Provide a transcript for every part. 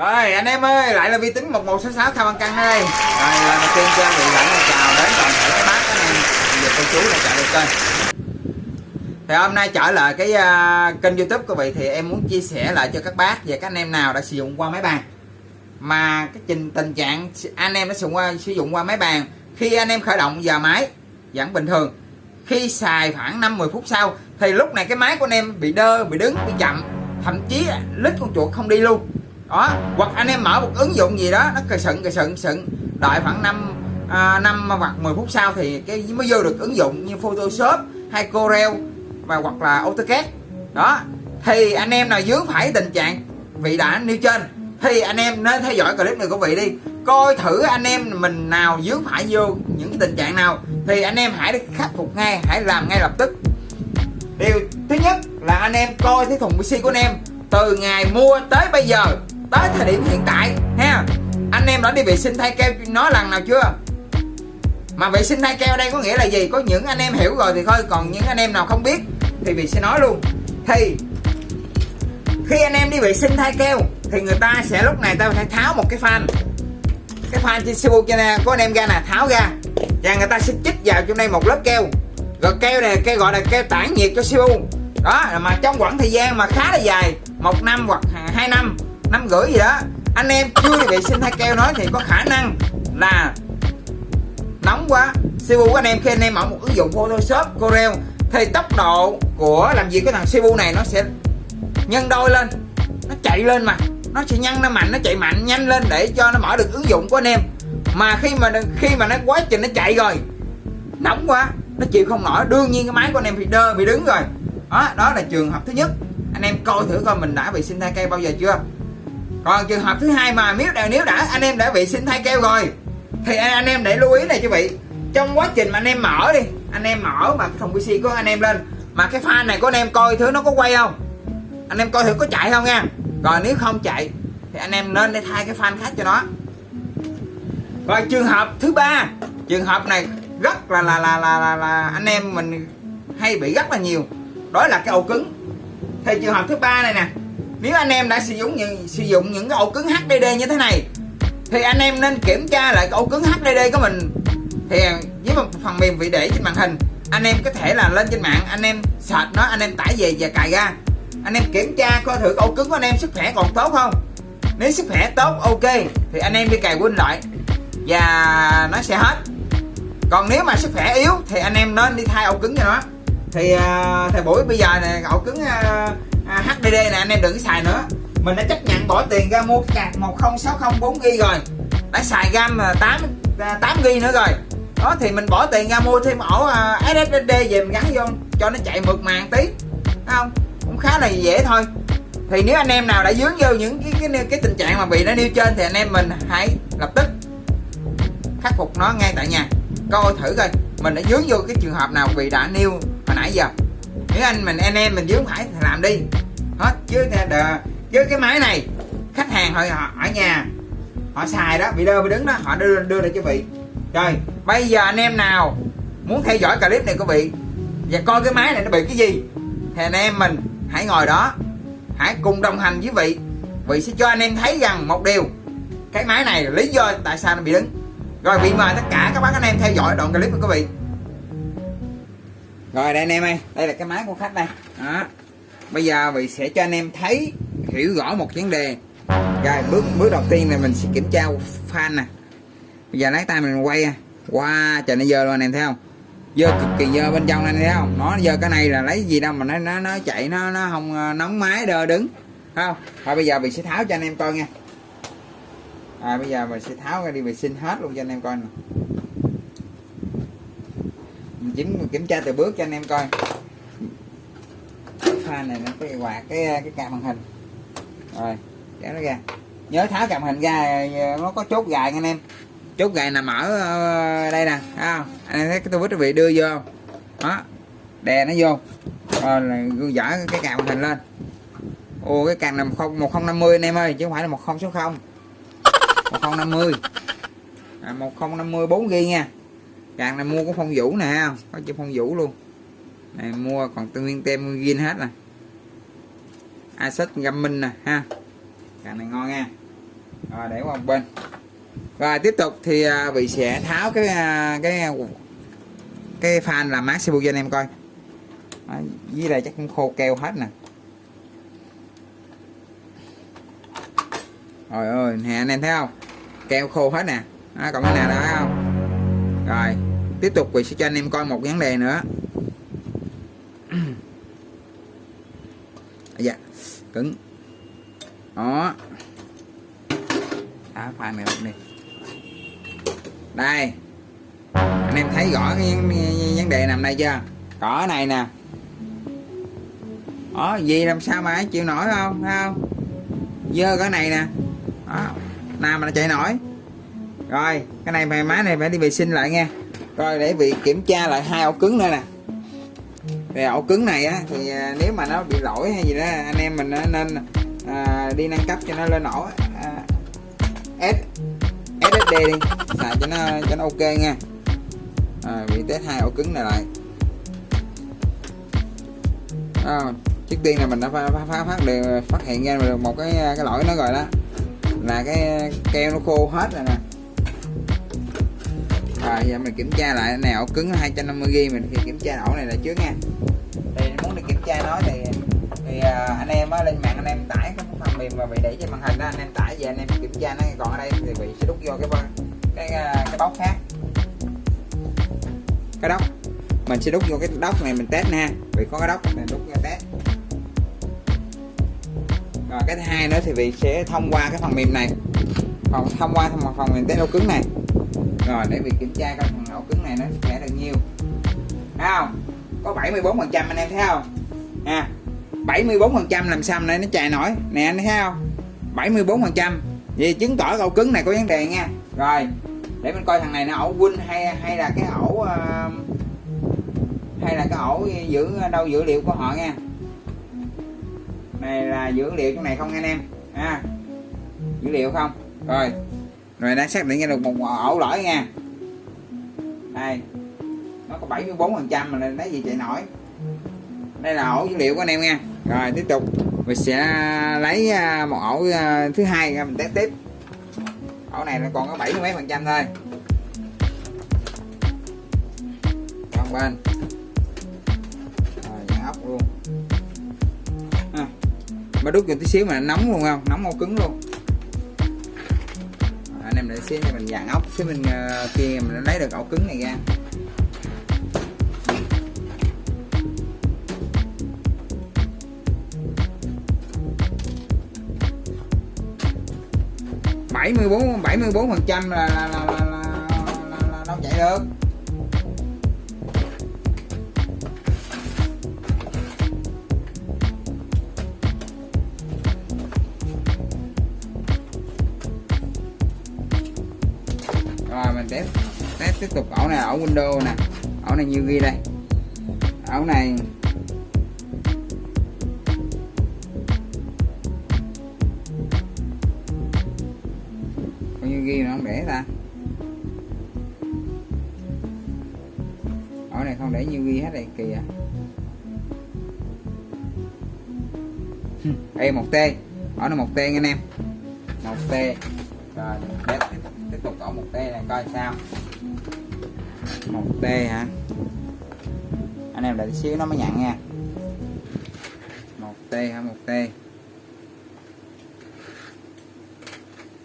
Rồi anh em ơi, lại là vi tính 1166 Thao Văn căng đây. Rồi lần đầu tiên cho anh lãnh chào đến toàn thể các bác anh em. Cô chú đã chạy được kênh. Thì hôm nay trở lại cái uh, kênh YouTube của vị thì em muốn chia sẻ lại cho các bác về các anh em nào đã sử dụng qua máy bàn mà cái trình tình trạng anh em đã sử dụng qua sử dụng qua máy bàn khi anh em khởi động giờ máy vẫn bình thường khi xài khoảng 5 10 phút sau thì lúc này cái máy của anh em bị đơ bị đứng bị chậm thậm chí lít con chuột không đi luôn đó hoặc anh em mở một ứng dụng gì đó nó cờ sận cờ sận sận. Đợi khoảng 5 à, 5 hoặc 10 phút sau thì cái mới vô được ứng dụng như Photoshop hay Corel và hoặc là AutoCAD. Đó thì anh em nào dướng phải tình trạng vị đã nêu trên thì anh em nên theo dõi clip này của vị đi. Coi thử anh em mình nào dướng phải vô những cái tình trạng nào thì anh em hãy khắc phục ngay hãy làm ngay lập tức. Điều thứ nhất là anh em coi cái thùng PC của anh em từ ngày mua tới bây giờ tới thời điểm hiện tại, ha, anh em đã đi vệ sinh thay keo nói lần nào chưa? Mà vệ sinh thay keo đây có nghĩa là gì? Có những anh em hiểu rồi thì thôi, còn những anh em nào không biết thì mình sẽ nói luôn. Thì, khi anh em đi vệ sinh thay keo thì người ta sẽ lúc này ta phải tháo một cái fan. Cái fan trên siêu cho nên có anh em ra nè, tháo ra. Và người ta sẽ chích vào trong đây một lớp keo. Rồi keo này keo gọi là keo tản nhiệt cho siêu đó, mà trong khoảng thời gian mà khá là dài, một năm hoặc hai năm năm rưỡi gì đó. Anh em chưa đi vệ sinh hay keo nói thì có khả năng là nóng quá. CPU của anh em khi anh em mở một ứng dụng Photoshop, Corel, thì tốc độ của làm gì cái thằng CPU này nó sẽ nhân đôi lên. Nó chạy lên mà. Nó sẽ nhân nó mạnh, nó chạy mạnh, nhanh lên để cho nó mở được ứng dụng của anh em. Mà khi mà khi mà nó, quá trình nó chạy rồi, nóng quá, nó chịu không nổi. Đương nhiên cái máy của anh em bị đơ, bị đứng rồi. Đó đó là trường hợp thứ nhất. Anh em coi thử coi mình đã vệ sinh thai keo bao giờ chưa? Còn trường hợp thứ hai mà nếu đã nếu đã anh em đã bị sinh thay keo rồi thì anh em để lưu ý này cho vị trong quá trình mà anh em mở đi anh em mở mà cái thùng pc của anh em lên mà cái fan này của anh em coi thử nó có quay không? Anh em coi thử có chạy không nha. Rồi nếu không chạy thì anh em nên để thay cái fan khác cho nó. Rồi trường hợp thứ ba trường hợp này rất là là là là là, là anh em mình hay bị rất là nhiều đó là cái ổ cứng. Thì trường hợp thứ ba này nè nếu anh em đã sử dụng những sử dụng những cái ổ cứng HDD như thế này thì anh em nên kiểm tra lại cái ổ cứng HDD của mình. Thì với một phần mềm vị để trên màn hình anh em có thể là lên trên mạng anh em search nó anh em tải về và cài ra. Anh em kiểm tra coi thử ổ cứng của anh em sức khỏe còn tốt không. Nếu sức khỏe tốt ok thì anh em đi cài win lại và nó sẽ hết. Còn nếu mà sức khỏe yếu thì anh em nên đi thay ổ cứng cho nó. Thì uh, thời buổi bây giờ này ổ cứng uh, À, HDD nè anh em đừng xài nữa. Mình đã chấp nhận bỏ tiền ra mua card 1060 4GB rồi. Đã xài ram 8 8G nữa rồi. Đó thì mình bỏ tiền ra mua thêm ổ à, SSD về mình gắn vô cho nó chạy mượt màng tí. Thấy không? Cũng khá là dễ thôi. Thì nếu anh em nào đã dướng vô những cái cái, cái tình trạng mà bị nó nêu trên thì anh em mình hãy lập tức khắc phục nó ngay tại nhà. Coi thử coi mình đã dướng vô cái trường hợp nào bị đã nêu hồi nãy giờ nếu anh mình anh em mình dướng phải làm đi. Hết chứ chứ cái máy này khách hàng họ, họ ở nhà họ xài đó bị đơ bị đứng đó họ đưa đưa lại cho vị. Rồi bây giờ anh em nào muốn theo dõi clip này của vị và coi cái máy này nó bị cái gì thì anh em mình hãy ngồi đó hãy cùng đồng hành với vị. Vị sẽ cho anh em thấy rằng một điều cái máy này lý do tại sao nó bị đứng. Rồi vị mời tất cả các bác anh em theo dõi đoạn clip của quý vị rồi đây anh em ơi. Đây là cái máy của khách đây. Đó. Bây giờ vị sẽ cho anh em thấy hiểu rõ một vấn đề. Rồi bước bước đầu tiên là mình sẽ kiểm tra fan nè. Bây giờ lấy tay mình quay à. qua wow, trời nó dơ luôn anh em thấy không? Dơ cực kỳ dơ bên trong anh thấy không? Nó dơ cái này là lấy gì đâu mà nó nó nó chạy nó nó không ờ, nóng máy đơ đứng. Thấy không? Thôi bây giờ mình sẽ tháo cho anh em coi nha. À, bây giờ mình sẽ tháo ra đi vệ sinh hết luôn cho anh em coi nè mình kiểm, kiểm tra từ bước cho anh em coi. Pha này nó cái quạt cái cái cam màn hình. Rồi kéo nó ra. Nhớ tháo cam hình ra nó có chốt gài nha anh em. Chốt gài nằm ở ờ, đây nè thấy không? Anh em thấy cái tôi quý vị đưa vô đó đè nó vô. Rồi là dở cái cam màn hình lên. Ô cái càng là một không một không năm mươi anh em ơi chứ không phải là một không số không. một không năm mươi. À, một không năm mươi bốn ghi nha càng này mua có phong vũ nè có chữ phong vũ luôn. Này mua còn tương nguyên tem ghi hết nè. Acid găm minh nè ha. Càng này ngon nha. Rồi để qua một bên. Rồi tiếp tục thì à, vị sẽ tháo cái à, cái à, cái fan làm mát sibu cho anh em coi. Đó, dưới đây chắc cũng khô keo hết nè. Rồi ơi nè anh em thấy không? Keo khô hết nè. Đó, còn cái nào đó thấy không? Rồi tiếp tục vị sẽ cho anh em coi một vấn đề nữa. Dạ cứng. Đó. Đá pha này đi. Đây. Anh em thấy rõ cái vấn đề nằm đây chưa? Cỏ này nè. Đó gì làm sao mà chịu nổi không? Thấy không? Dơ cái này nè. Đó nào mà nó chạy nổi. Rồi cái này mày má này phải đi vệ sinh lại nha rồi để vị kiểm tra lại hai ổ cứng nữa nè. Về ổ cứng này á thì à, nếu mà nó bị lỗi hay gì đó anh em mình nên à, đi nâng cấp cho nó lên ổ à, S SSD đi xài cho nó cho nó ok nha. À, bị test hai ổ cứng này lại. À, trước tiên là mình đã phát phát phát được phát hiện ra được một cái à, cái lỗi nó rồi đó. Là cái keo nó khô hết rồi nè rồi giờ mình kiểm tra lại này ổ cứng 250 g mình kiểm tra ổ này là trước nha. Thì muốn được kiểm tra nó thì thì à, anh em á lên mạng anh em tải cái phần mềm mà bị để trên màn hình đó anh em tải về anh em kiểm tra nó còn ở đây thì bị sẽ đút vô cái cái cái, cái bóc khác. Cái đốc mình sẽ đút vô cái đốc này mình test nha vì có cái đốc mình đút ra test. Rồi cái thứ hai nữa thì vị sẽ thông qua cái phần mềm này. Còn thông qua phần, phần mềm test ổ cứng này rồi để việc kiểm tra coi phần ổ cứng này nó sẽ được nhiêu thấy không? Có 74 phần trăm anh em thấy không? À, nha 74 phần trăm làm sao này nó chạy nổi? Nè anh thấy không? 74 phần trăm. Vì chứng tỏ ổ cứng này có vấn đề nha. Rồi để mình coi thằng này nó ổ win hay hay là cái ổ uh, ờ, hay là cái ổ giữ đâu dữ liệu của họ nha. Này là dữ liệu trong này không anh em? À, dữ liệu không? Rồi rồi đang xác định ra được một ổ lỗi nha. Đây. Nó có 74 phần trăm mà nên lấy gì chạy nổi. Đây là ổ dữ liệu của anh em nha. Rồi, tiếp tục. Mình sẽ lấy à, một ổ à, thứ hai mình test tiếp. Ổ này nó còn có bảy mấy phần trăm thôi. Còn bên. Rồi ốc luôn. À. mà đút vô tí xíu mà nóng luôn không? Nóng màu cứng luôn em để xíu mình dàn ốc xíu mình uh, kia mình lấy được ổ cứng này ra bảy mươi bốn bảy mươi bốn phần trăm là là, là, là, là, là đâu chạy được rồi, mình test test tiếp tục. Ổ này ổ Windows nè. Ổ này nhiêu ghi đây. Ổ này. Bao nhiêu ghi nó không để ta. Ổ này không để nhiêu ghi hết đây kìa đây à. một t. Ổ này một t anh em. Một t. Rồi, test tục ổ một t này coi sao. Một t hả? Anh em đợi xíu nó mới nhận nha. Một t hả? Một t.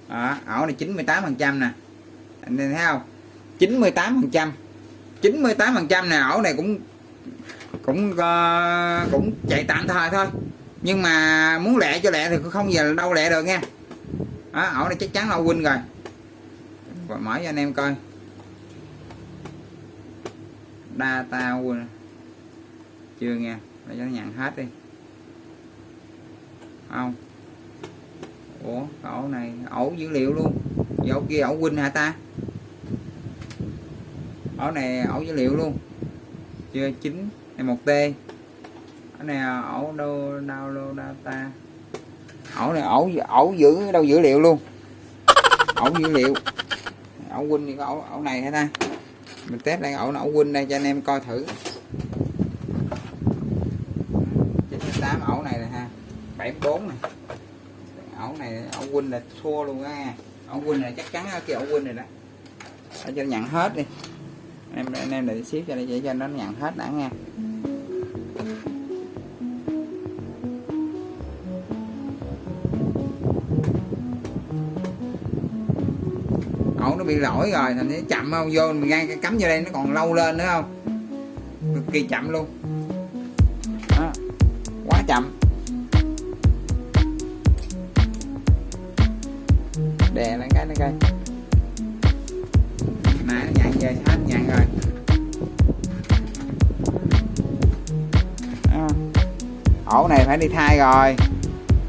Đó, ổ này 98 phần trăm nè. Anh thấy không? 98 phần trăm. 98 phần trăm nè ổ này cũng cũng uh, cũng chạy tạm thời thôi. Nhưng mà muốn lẹ cho lẹ thì không giờ đâu lẹ được nha. Đó, ổ này chắc chắn là win rồi và mở cho anh em coi. Data chưa nghe. Để cho nó nhận hết đi. Không. Ủa, ổ này, ổ dữ liệu luôn. Ổ kia, ổ win hả ta? Ổ này, ổ dữ liệu luôn. Chưa, chín, này một t. Ở này, ổ đâu download data. Ổ này, ổ ổ giữ, đâu dữ liệu luôn. Ổ dữ liệu ổ win thì có ổ, ổ này hả ta? Mình test đây ổ ổ win đây cho anh em coi thử. 98 ổ này nè ha. 74 này ổ này này ổ quỳnh là thua luôn á. Ổ quỳnh này chắc chắn cái ổ quỳnh này đó. Để cho nhận hết đi. Em anh em để xíu cho để cho nó nhận hết đã nha. Bị lỗi rồi thành nó chậm không? Vô mình ngang cái cắm vô đây, nó còn lâu lên nữa không? Cực kỳ chậm luôn. Đó. quá chậm. Đè lên cái nó coi nãy nó về, hết nhận rồi. Đó. ổ này phải đi thay rồi.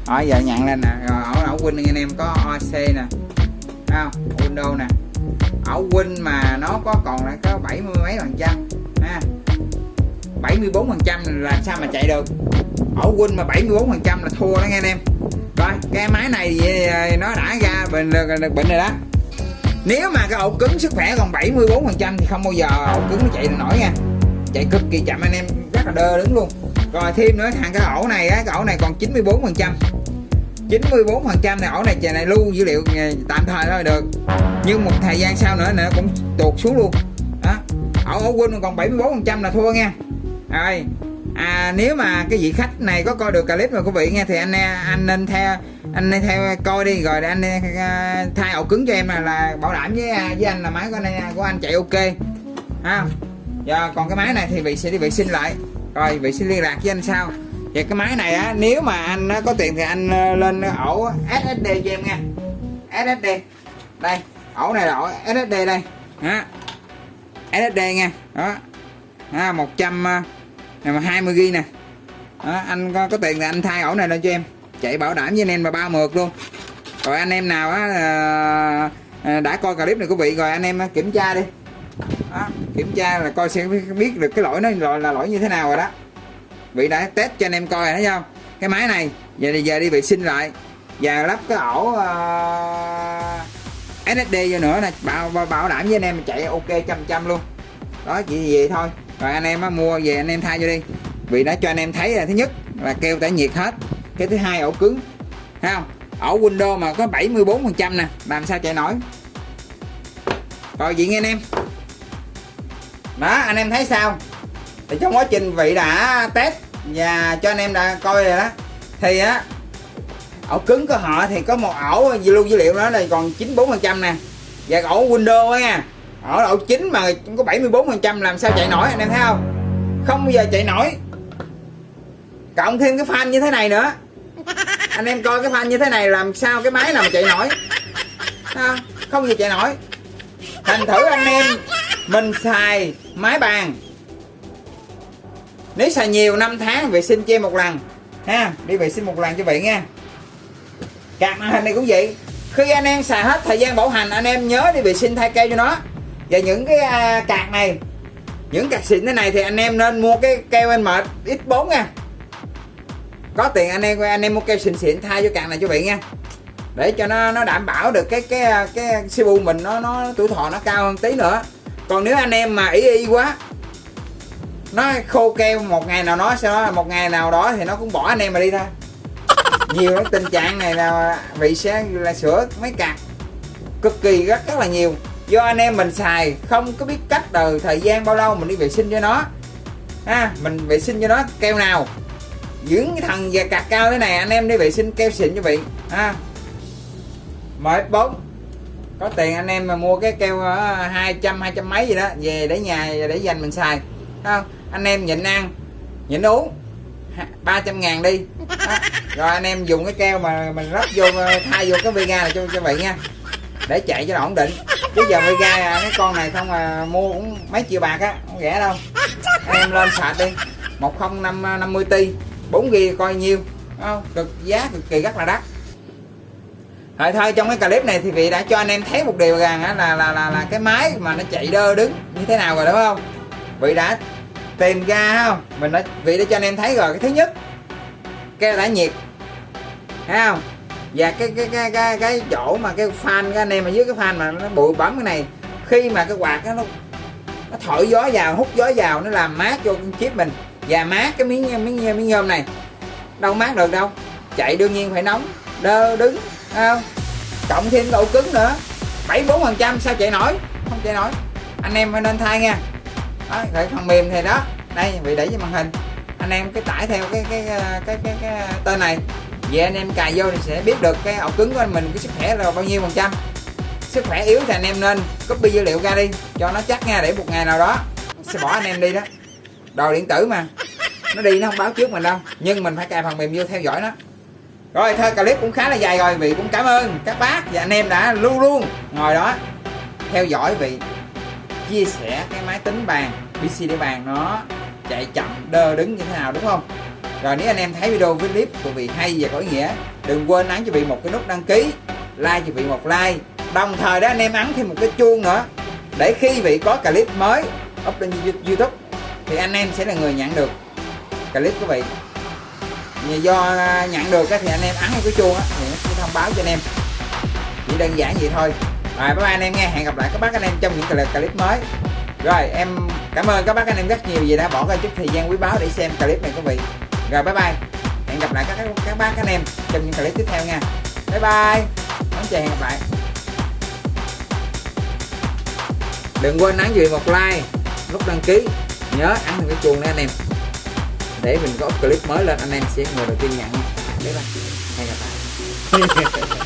Rồi giờ nhận lên nè. Rồi, ổ ổ Win anh em có OC nè. Thấy không? Windows nè ổ Win mà nó có còn lại có bảy mươi mấy phần trăm, ha. 74 phần trăm là sao mà chạy được? Ổ Win mà 74 phần trăm là thua đó nghe anh em. Rồi, cái máy này ờ, nó đã ra bệnh được bệnh rồi đó. Nếu mà cái ổ cứng sức khỏe còn 74 phần trăm thì không bao giờ ổ cứng nó chạy được nổi nha. Chạy cực kỳ chậm anh em, rất là đơ đứng luôn. Rồi, thêm nữa thằng cái ổ này á, cái ổ này còn 94 phần trăm. 94 phần trăm này ổ này chè này lưu dữ liệu tạm thời thôi được. Nhưng một thời gian sau nữa nữa cũng tuột xuống luôn. Đó. Ổ ổ quên còn 74 phần trăm là thua nha. Rồi. À, nếu mà cái vị khách này có coi được clip mà quý vị nghe thì anh anh nên theo anh nên theo coi đi rồi anh à, thay ổ cứng cho em là, là bảo đảm với à, với anh là máy của anh à, của anh chạy ok. Ha giờ còn cái máy này thì vị sẽ đi vệ sinh lại. Rồi vị sẽ liên lạc với anh sau vậy cái máy này á nếu mà anh có tiền thì anh ờ, lên ổ SSD cho em nha SSD đây ổ này là ổ SSD đây. Đó. SSD nha đó. À, 100 ờ, này mà 20 g nè. Đó, anh có, có tiền thì anh thay ổ này lên cho em. Chạy bảo đảm với anh em mà ba mượt luôn. Rồi anh em nào á à, đã coi clip này quý vị rồi anh em kiểm tra đi. Đó, kiểm tra là coi sẽ biết được cái lỗi nó là lỗi như thế nào rồi đó vị đã test cho anh em coi rồi thấy không? Cái máy này giờ thì giờ đi vệ sinh lại. Và lắp cái ổ ờ, uh, SSD vô nữa nè. Bảo, bảo, bảo đảm với anh em chạy ok trăm trăm luôn. Đó chỉ vậy thôi. Rồi anh em á, mua về anh em thay cho đi. Vì đã cho anh em thấy là thứ nhất là keo tản nhiệt hết. Cái thứ hai ổ cứng. Thấy không? Ổ Windows mà có 74 phần trăm nè. Làm sao chạy nổi? Rồi vậy nghe anh em. Đó anh em thấy sao? Thì trong quá trình vị đã test và cho anh em đã coi rồi đó. Thì á, ổ cứng của họ thì có một ổ lưu dữ liệu đó là còn 94 phần trăm nè. Và ổ Windows á nha ở độ chính mà có 74 phần trăm, làm sao chạy nổi anh em thấy không? Không bao giờ chạy nổi. Cộng thêm cái fan như thế này nữa. Anh em coi cái fan như thế này làm sao cái máy nào mà chạy nổi? Không? Không giờ chạy nổi. Thành thử anh em, mình xài máy bàn nếu xài nhiều năm tháng vệ sinh che một lần ha đi vệ sinh một lần cho vậy nha. Cạc màn hình này cũng vậy. Khi anh em xài hết thời gian bảo hành anh em nhớ đi vệ sinh thay cây cho nó. Và những cái à, cạc này những cạc xịn thế này thì anh em nên mua cái keo anh mệt x4 nha. Có tiền anh em anh em mua keo xịn xịn thay cho cạc này cho vậy nha. Để cho nó nó đảm bảo được cái cái à, cái CPU mình nó nó tuổi thọ nó cao hơn tí nữa. Còn nếu anh em mà ý y quá nó khô keo một ngày nào đó sau một ngày nào đó thì nó cũng bỏ anh em mà đi thôi. Nhiều cái tình trạng này là vị sẽ là sửa mấy cạc cực kỳ rất rất là nhiều. Do anh em mình xài không có biết cách từ thời gian bao lâu mình đi vệ sinh cho nó. Ha mình vệ sinh cho nó keo nào. Dưỡng cái thằng và cạc cao thế này anh em đi vệ sinh keo xịn cho vị ha. MX4 có tiền anh em mà mua cái keo hai trăm hai trăm mấy gì đó về để nhà để dành mình xài. Không anh em nhịn ăn nhịn uống. 300 ngàn đi. Đó. rồi anh em dùng cái keo mà mình rắp vô thay vô cái vega này cho cho vị nha. Để chạy cho nó ổn định. Chứ giờ Vega à, cái con này không mà mua cũng mấy triệu bạc á không rẻ đâu. Anh em lên sạch đi. một không năm năm mươi ti bốn ghi coi nhiêu. Không? cực giá cực kỳ rất là đắt. Rồi thôi trong cái clip này thì vị đã cho anh em thấy một điều rằng là, là là là cái máy mà nó chạy đơ đứng như thế nào rồi đúng không? Vị đã tìm ra không? Mình đã vị đã cho anh em thấy rồi cái thứ nhất cái đã nhiệt. Thấy không? Và cái cái cái cái, cái chỗ mà cái fan cái anh em mà dưới cái fan mà nó bụi bấm cái này khi mà cái quạt đó, nó nó thổi gió vào hút gió vào nó làm mát cho con chip mình. Và mát cái miếng miếng miếng nhôm này. Đâu mát được đâu. Chạy đương nhiên phải nóng đơ đứng không? Cộng thêm độ cứng nữa. 74 phần trăm sao chạy nổi? Không chạy nổi. Anh em nên thay nha đó, rồi phần mềm thì đó. Đây vị đẩy trên màn hình. Anh em cái tải theo cái cái cái cái, cái, cái tên này. Về anh em cài vô thì sẽ biết được cái ổ cứng của anh mình cái sức khỏe là bao nhiêu phần trăm. Sức khỏe yếu thì anh em nên copy dữ liệu ra đi cho nó chắc nha để một ngày nào đó sẽ bỏ anh em đi đó. Đồ điện tử mà nó đi nó không báo trước mình đâu nhưng mình phải cài phần mềm vô theo dõi nó. Rồi thôi clip cũng khá là dài rồi vị cũng cảm ơn các bác và anh em đã luôn luôn ngồi đó theo dõi vị chia sẻ cái máy tính bàn PC để bàn nó chạy chậm, đơ đứng như thế nào, đúng không? Rồi nếu anh em thấy video với clip của vị hay và có ý nghĩa, đừng quên ấn cho vị một cái nút đăng ký, like cho vị một like. Đồng thời đó, anh em ấn thêm một cái chuông nữa, để khi vị có clip mới up lên youtube thì anh em sẽ là người nhận được clip của vị. Do nhận được thì anh em ấn cái chuông á thì nó sẽ thông báo cho anh em. Chỉ đơn giản vậy thôi rồi, bye bye anh em nghe hẹn gặp lại các bác anh em trong những clip mới. Rồi, em cảm ơn các bác anh em rất nhiều vì đã bỏ ra chút thời gian quý báu để xem clip này quý vị rồi, bye bye. Hẹn gặp lại các các bác anh em trong những clip tiếp theo nha. Bye bye. Đón chờ hẹn gặp lại. Đừng quên ấn dùi một like, nút đăng ký. Nhớ ấn cái chuông nha anh em. Để mình có clip mới lên, anh em sẽ người đầu tiên nhận bye bye. Hẹn gặp lại.